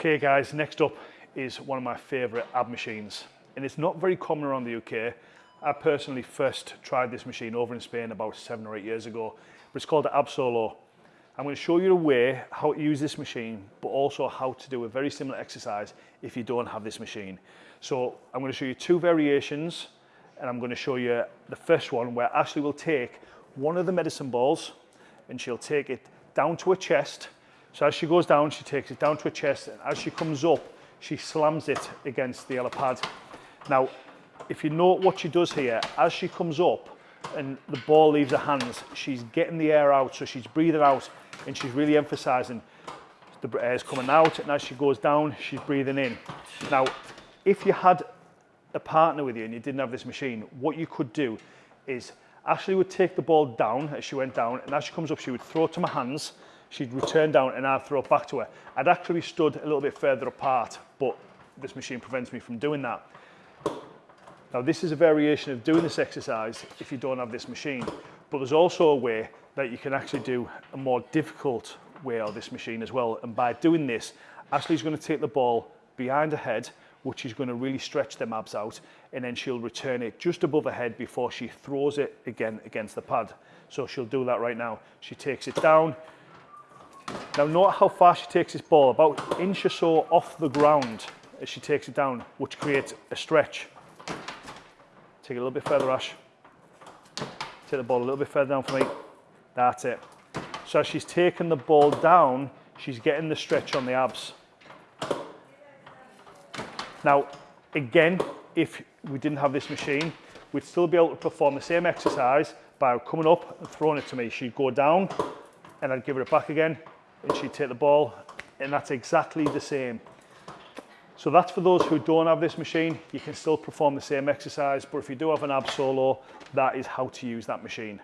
Okay guys, next up is one of my favourite ab machines and it's not very common around the UK. I personally first tried this machine over in Spain about seven or eight years ago, but it's called the Ab Solo. I'm going to show you a way how to use this machine, but also how to do a very similar exercise if you don't have this machine. So I'm going to show you two variations and I'm going to show you the first one where Ashley will take one of the medicine balls and she'll take it down to her chest so as she goes down, she takes it down to her chest, and as she comes up, she slams it against the other pad. Now, if you note what she does here, as she comes up and the ball leaves her hands, she's getting the air out, so she's breathing out, and she's really emphasizing the air's coming out, and as she goes down, she's breathing in. Now, if you had a partner with you and you didn't have this machine, what you could do is Ashley would take the ball down as she went down, and as she comes up, she would throw it to my hands, she'd return down and I'd throw it back to her. I'd actually stood a little bit further apart, but this machine prevents me from doing that. Now this is a variation of doing this exercise if you don't have this machine, but there's also a way that you can actually do a more difficult way of this machine as well. And by doing this, Ashley's going to take the ball behind her head, which is going to really stretch them abs out, and then she'll return it just above her head before she throws it again against the pad. So she'll do that right now. She takes it down, now note how far she takes this ball, about an inch or so off the ground as she takes it down, which creates a stretch. Take it a little bit further, Ash. Take the ball a little bit further down for me. That's it. So as she's taking the ball down, she's getting the stretch on the abs. Now, again, if we didn't have this machine, we'd still be able to perform the same exercise by coming up and throwing it to me. She'd go down and I'd give her it back again and she'd take the ball and that's exactly the same. So that's for those who don't have this machine, you can still perform the same exercise, but if you do have an ab solo, that is how to use that machine.